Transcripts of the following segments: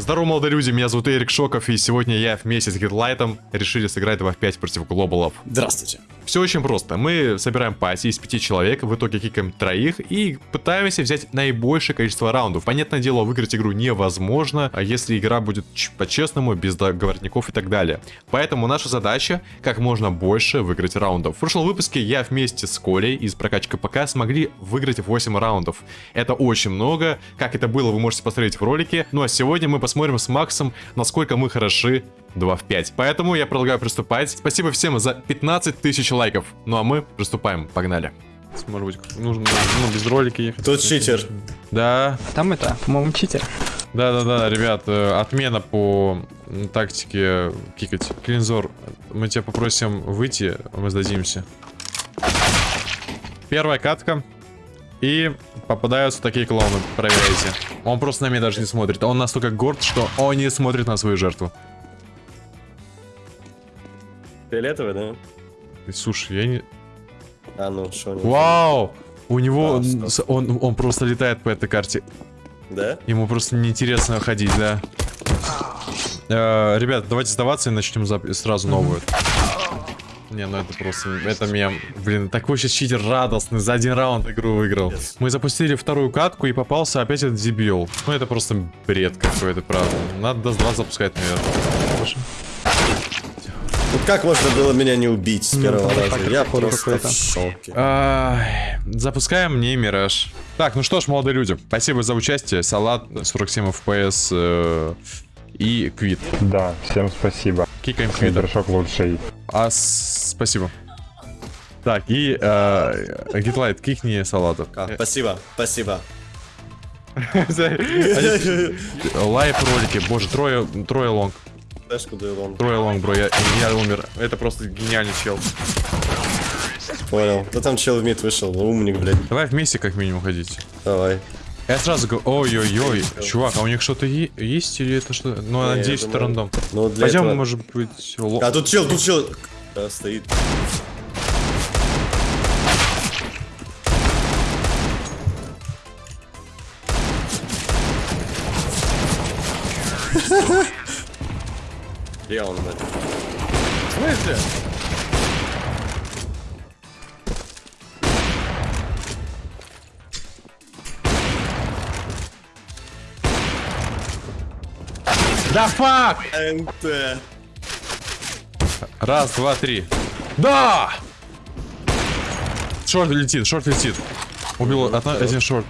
Здорово, молодые люди, меня зовут Эрик Шоков, и сегодня я вместе с Гитлайтом решили сыграть 2 в 5 против глобалов. Здравствуйте. Все очень просто. Мы собираем пати из пяти человек, в итоге кикаем троих и пытаемся взять наибольшее количество раундов. Понятное дело, выиграть игру невозможно, а если игра будет по-честному, без договорников и так далее. Поэтому наша задача как можно больше выиграть раундов. В прошлом выпуске я вместе с Колей из прокачка ПК смогли выиграть 8 раундов. Это очень много. Как это было, вы можете посмотреть в ролике. Ну а сегодня мы посмотрим с Максом, насколько мы хороши 2 в 5. Поэтому я предлагаю приступать. Спасибо всем за 15 тысяч лайков. Ну а мы приступаем. Погнали. Может быть, нужно ну, без ролика ехать. Тут читер. Да, А Там это, по-моему, читер. да-да-да, ребят, э, отмена по тактике кикать. Клинзор, мы тебя попросим выйти, мы сдадимся. Первая катка. И попадаются такие клоуны, проверяйте. Он просто на меня даже не смотрит. Он настолько горд, что он не смотрит на свою жертву. Фиолетовый, да? Слушай, я не... А, ну, что не Вау! У него... С- он, он просто летает по этой карте. Да? Ему просто неинтересно ходить, да. Э, ребят, давайте сдаваться и начнем сразу новую. Не, ну это просто, это мем. Блин, такой сейчас читер радостный, за один раунд игру выиграл. Мы запустили вторую катку и попался опять этот дебил. Ну это просто бред какой-то, правда. Надо до 2 запускать, наверное. Хорошо. Вот как можно было меня не убить с Ну, первого там раза? Я просто в шоке. Ай, Запускаем мне Мираж. Так, ну что ж, молодые люди, спасибо за участие. Салат, 47 FPS э, и Квит. Да, всем спасибо. Кикаем Квита. Квитершок лучший. А, с- спасибо. Так, и э, Гитлайт, кикни салата. А, спасибо, спасибо. Лайв ролики, боже, трое, трое лонг. Трое лонг, бро, я, я умер. Это просто гениальный чел. Понял. Да там чел в мид вышел, умник, блядь. Давай вместе как минимум ходить. Давай. Я сразу говорю, ой-ой-ой, чувак, а у них что-то есть или это что? Ну, Не, я надеюсь, это рандом. Ну, для Пойдем, этого- может быть, ло- А тут чел, тут чел. Да, стоит. Где он, блядь? Да фак! НТ. Раз, два, три. Да! Шорт летит, шорт летит. Убил одна- один шорт.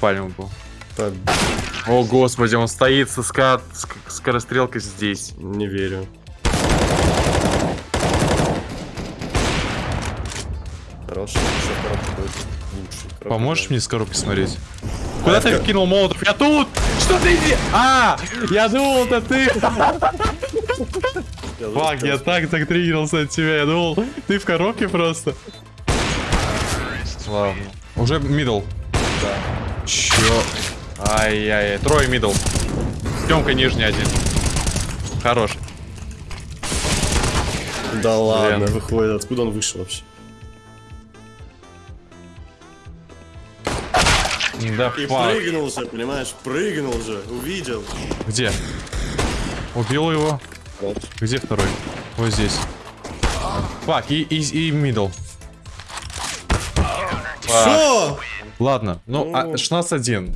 Пальм был. О, господи, он стоит со ска... ск- скорострелкой здесь. Не верю. Хороший, еще коробка будет лучше. Коробка, Поможешь да. мне с коробки смотреть? Куда ты кинул молотов? Я тут! Что ты иди? А! Я думал, это ты! Fuck, я так так триггерился от тебя. Я думал, ты в коробке просто. Ладно. Уже middle. Да. Чё? Ай-яй-яй. Трое middle. Тёмка нижний один. Хорош. Да ладно, Блин. выходит. Откуда он вышел вообще? Да И fuck. прыгнул же, понимаешь? Прыгнул же, увидел. Где? Убил его. Вот. Где второй? Вот здесь. Fuck, и, и, и middle. Что? Ладно, ну, а, Ну. 16-1.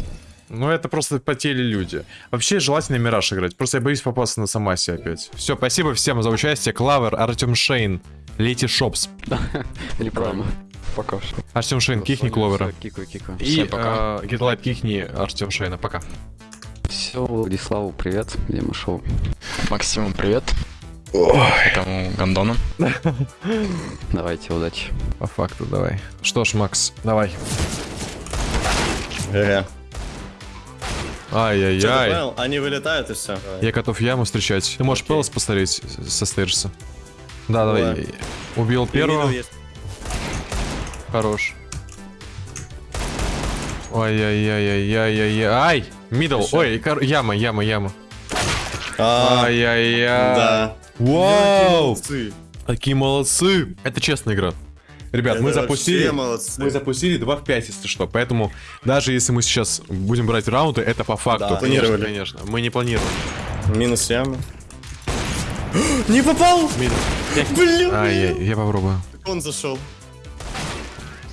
Ну, это просто потели люди. Вообще, желательно Мираж играть. Просто я боюсь попасться на Самасе опять. Все, спасибо всем за участие. Клавер, Артем Шейн, Лети Шопс. Или правильно. Пока что. Артем Шейн, кихни Кловера. Кикаю, кикаю. И Всем пока. э, Гитлайт, кихни Артем Шейна. Пока. Все, Владиславу привет, где мы шоу. Максиму привет. Этому гандону. Давайте, удачи. По факту, давай. Что ж, Макс, давай. Ты Ай-яй-яй. Они вылетают и все. Я готов яму встречать. Ты можешь. Пелос посмотреть со? Да, Давай. давай. Убил первого. Хорош. Ой-яй-яй-яй-яй-яй. Ай! Мидл. Ой, яма, яма, яма. А, Ай-яй-яй. да. Вау! Такие молодцы. Это честная игра. Ребят, мы Это запустили... вообще молодцы. Мы запустили 2 в 5, если что. Поэтому даже если мы сейчас будем брать раунды, это по факту. Да, планировали. конечно. Мы не планировали. Минус яма. Не попал! Минус. Блин! А, я, я попробую. Он зашел.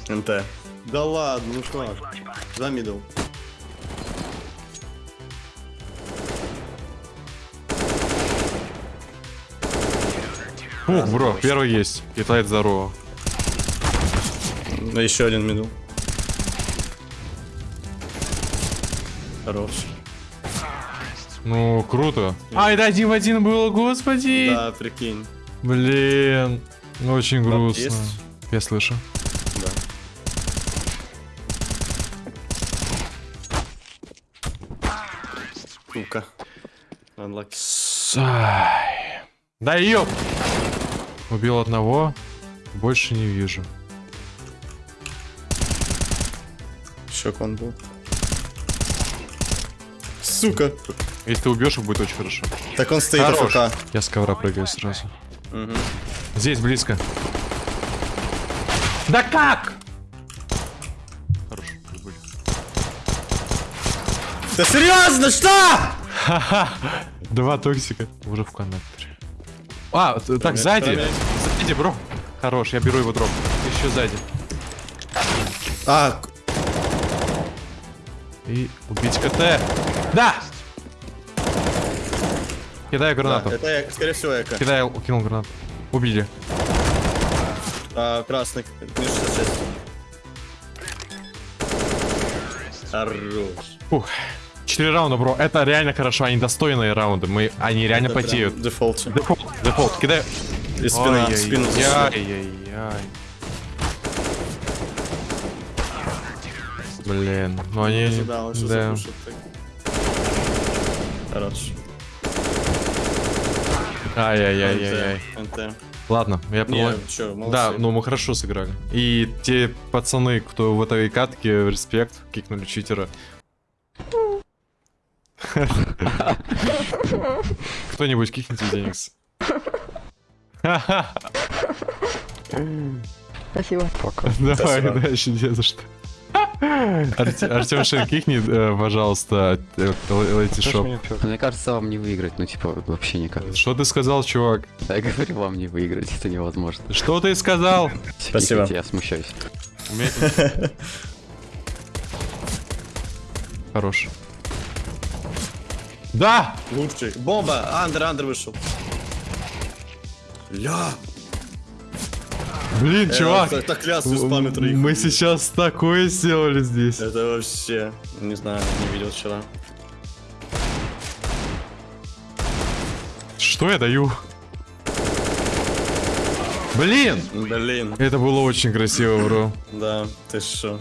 НТ. Да ладно, ну что? За мидл. Ух, бро, первый есть. Китает здорово. Ну, еще один мидл. Хорош. Ну, круто. А, это один в один было, господи. Да, прикинь. Блин. Очень грустно. Я слышу. Unlucky. Ай. Да ёп! Убил одного, больше не вижу. Еще кон был. Сука. Если ты убьешь, будет очень хорошо. Так он стоит Хорош. АФК. Я с ковра прыгаю сразу. Мгм. Здесь близко. Да как? Хорош. Да серьезно, что? Два токсика уже в коннекторе. А, так, сзади. Сзади, бро. Хорош, я беру его дроп. Еще сзади. А, И убить КТ. Да! Кидаю да, гранату. это я, скорее всего эко. Кидаю, кинул гранату. Убили. А, красный, минус 66. Хорош. Фух. Четыре раунда, bro. Это реально хорошо. Они достойные раунды. Мы, они реально Это потеют. Default. Default, default. Кидаю. И спина, зашиб. Ай-яй-яй. Блин, ну они... Ожидал, да. Хорош. Ай-яй-яй-яй. NT. NT. Ладно, я молодцы. Да, ну мы хорошо сыграли. И те пацаны, кто в этой катке, респект, кикнули читера. Кто-нибудь кикните Деникс. Спасибо. Пока. Давай, Спасибо. дальше не за что. Артем Шин, кикни, э, пожалуйста, э, летишоп. Мне кажется, вам не выиграть, ну типа вообще никак. Что ты сказал, чувак? Я говорю, вам не выиграть, это невозможно. Что ты сказал? Спасибо. Я смущаюсь. Хорош. Да! Лучший. Бомба! Андер, Андер вышел. Ля! Блин, Э, чувак! Так, так лясы спамят троих. Мы сейчас такое сделали здесь. Это вообще... Не знаю, не видел вчера. Что я даю? Блин! Блин. Это было очень красиво, бро. Да, ты шо.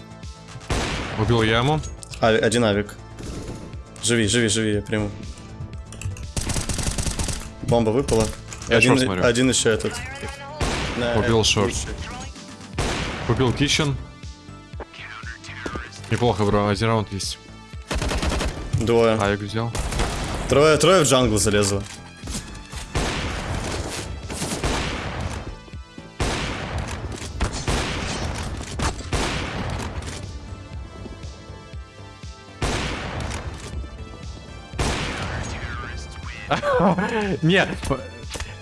Убил яму. А, один авик. Живи, живи, живи, я приму. Бомба выпала. Я один, шорт смотрю. один еще этот. Убил шорт. Купил кичен. Неплохо, бро. Один раунд есть. Двое. Авик взял. Трое, трое в джангл залезло. Нет,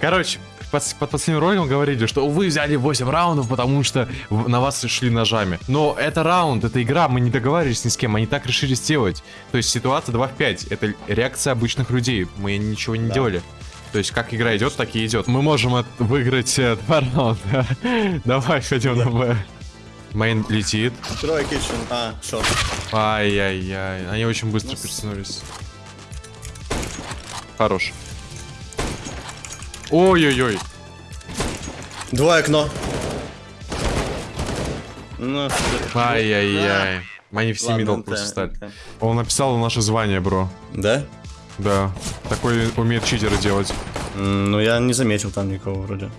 короче, под, под последним роликом говорили, что вы взяли 8 раундов, потому что на вас шли ножами. Но это раунд, это игра, мы не договаривались ни с кем, они так решили сделать. То есть ситуация 2 в 5, это реакция обычных людей, мы ничего не Да. делали. То есть как игра идет, так и идет. Мы можем от- выиграть э, два раунда. Давай, ходим на Б. Мейн летит. Трое китчен. А, шорт. Ай-яй-яй. Они очень быстро перетянулись. Хорош. Ой-ой-ой. Двое окно. Ну, Ай-яй-яй. Они все ладно, мидл просто стали. Он написал наше звание, бро. Да? Да. Такой умеет читеры делать. Ну, я не заметил там никого вроде.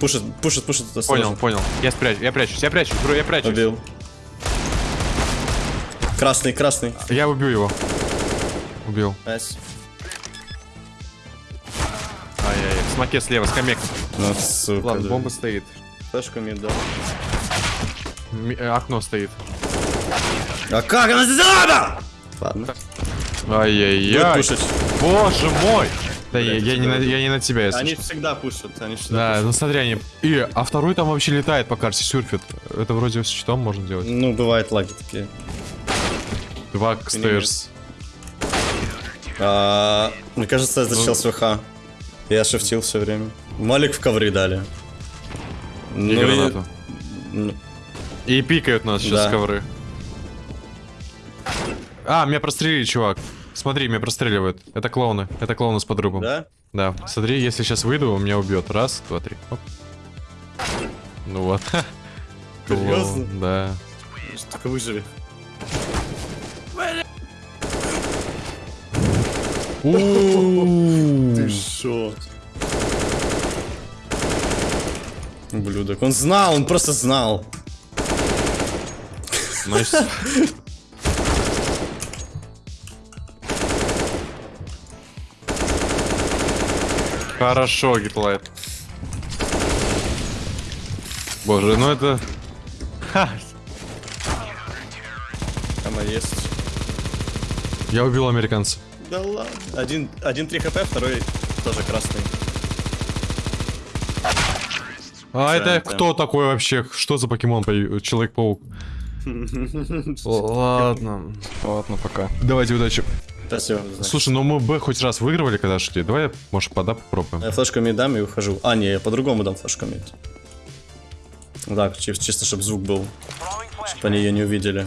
Пушит, пушит, пушит. Понял, понял. Я спрячу, я прячусь, я прячусь, бро, я прячусь. Убил. Красный, красный. Я убью его. Убил. Nice. Ай-яй-яй. В смоке слева, скамейка. Ну, сука. Ладно, да. бомба стоит. Флешку mid дал. Ми- э, Окно стоит. А как она сделала? Ладно. Будет Ай-яй-яй. Боже мой! Да я, я не на, я не на тебя, если Они что. всегда пушат. Они всегда Да, пушат. ну смотри, они... И, а второй там вообще летает по карте, сюрфит. Это вроде с щитом можно делать. Ну, бывают лаги такие. Два стейрс. А, мне кажется, это Ну. чел с ВХ. Я шифтил все время. Малик в ковры дали. И Ну, гранату. ну, И пикают нас сейчас Да. ковры. А, меня прострелили, чувак. Смотри, меня простреливают. Это клоуны. Это клоуны с подругом. да? Да. Смотри, если сейчас выйду, он меня убьет. Раз, два, три. Оп. Ну вот. Серьезно? Да. Только выживи. Ты шо? Ублюдок. Он знал, он просто знал. Nice. Хорошо, Гитлайт. Боже, ну это... Ха, Там есть. я убил американца. Да ладно. Один, один 3 хп, второй тоже красный. А это кто такой вообще? Что за покемон? по- Человек-паук. Ладно. Ладно, пока. Давайте удачи. Спасибо. Слушай, ну мы Б хоть раз выигрывали, когда шли. Давай, может, пода попробуем. Я флешку мид дам и ухожу. А, не, я по-другому дам флешку мид. Так, чи- чисто, чтобы звук был. Чтобы они ее не увидели.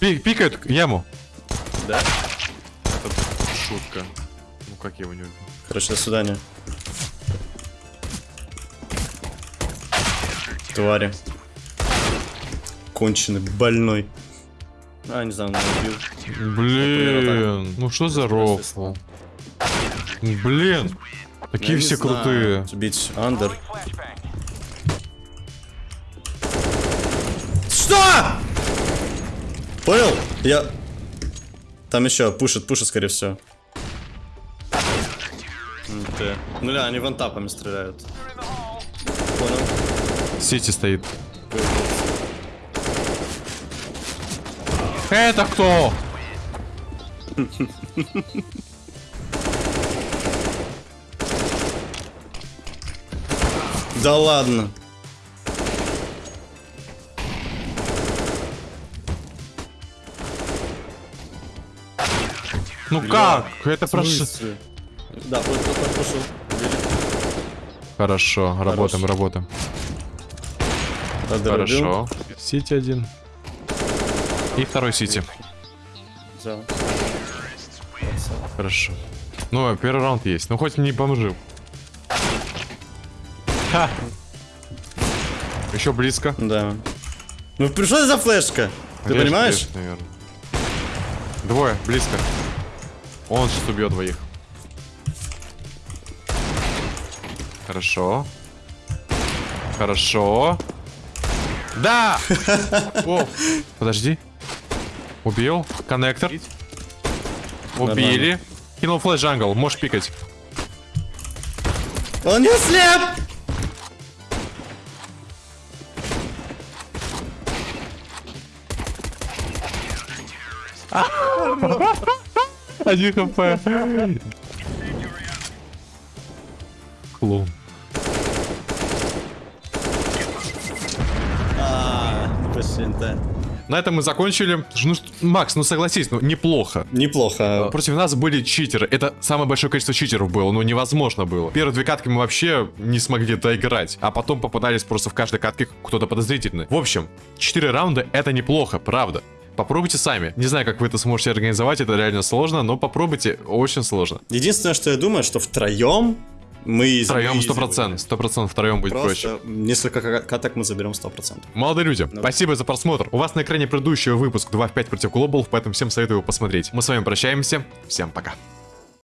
Пи- пикают яму. Да? Шутка. Ну как я его не убил? Короче, до свидания. Твари. Конченый, больной. А, не знаю, он убил. Блин, ну что за рофл? Блин, такие все крутые. Бить андер. Что? Понял? Я... Там еще пушит, пушит, скорее всего. Ты. Ну да, они вантапами стреляют. Понял. Сити стоит. Это кто? Да ладно. Ну как? Это прошло. Да, вот, вот, вот, пошел. Хорошо, работаем, работаем. Хорошо. Сити один. И второй Сити. Взял. Хорошо. Ну, первый раунд есть. Ну, хоть не бомжи. Ха! Еще близко. Да. Ну, это за флешка? Ты Режь, понимаешь? режь, наверное. Двое, близко. Он сейчас убьет двоих. Хорошо. Хорошо. Да! О, подожди. Убил. Коннектор. Убили. Кинул флеш джангл. Можешь пикать. Он не слеп! Один хп. Клоун. А. На этом мы закончили. Ну, Макс, ну согласись, ну неплохо. Неплохо. Против нас были читеры. Это самое большое количество читеров было, ну невозможно было. Первые две катки мы вообще не смогли доиграть, а потом попадались просто в каждой катке кто-то подозрительный. В общем, 4 раунда это неплохо, правда. Попробуйте сами. Не знаю, как вы это сможете организовать, это реально сложно, но попробуйте, очень сложно. Единственное, что я думаю, что втроем мы... Втроем мы 100%, 100% втроем будет проще. Просто несколько ка- каток мы заберем 100%. Молодые люди, спасибо за просмотр. У вас на экране предыдущий выпуск 2 в 5 против Глобал, поэтому всем советую его посмотреть. Мы с вами прощаемся. Всем пока.